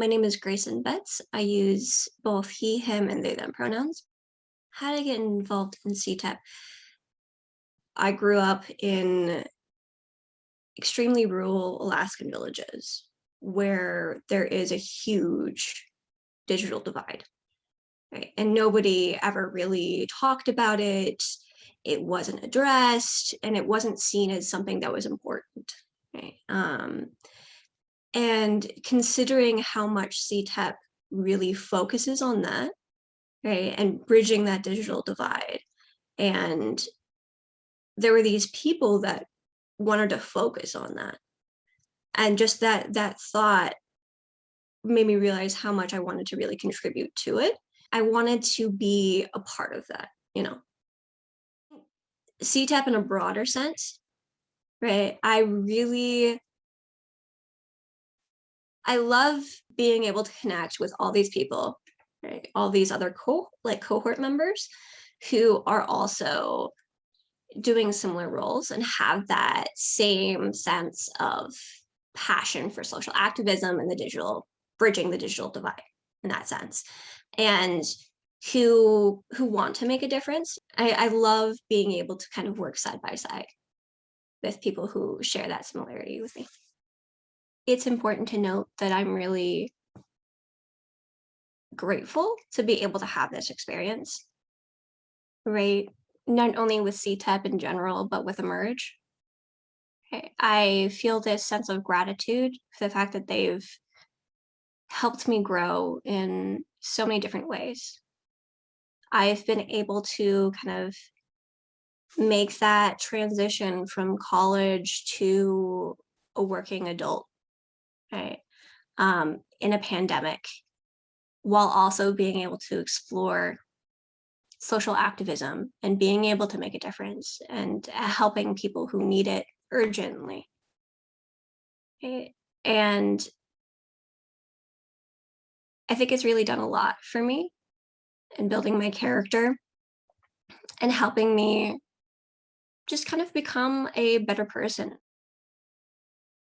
My name is Grayson Betts. I use both he, him, and they, them pronouns. How did I get involved in CTEP? I grew up in extremely rural Alaskan villages where there is a huge digital divide. Right? And nobody ever really talked about it. It wasn't addressed and it wasn't seen as something that was important. Right? Um, and considering how much CTEP really focuses on that, right, and bridging that digital divide. And there were these people that wanted to focus on that. And just that that thought made me realize how much I wanted to really contribute to it. I wanted to be a part of that, you know. CTEP in a broader sense, right? I really I love being able to connect with all these people, right? all these other co like cohort members who are also doing similar roles and have that same sense of passion for social activism and the digital bridging the digital divide in that sense. And who who want to make a difference. I, I love being able to kind of work side by side with people who share that similarity with me it's important to note that I'm really grateful to be able to have this experience, right? Not only with CTEP in general, but with Emerge. I feel this sense of gratitude for the fact that they've helped me grow in so many different ways. I've been able to kind of make that transition from college to a working adult right, um, in a pandemic, while also being able to explore social activism and being able to make a difference and uh, helping people who need it urgently. Okay. And I think it's really done a lot for me in building my character and helping me just kind of become a better person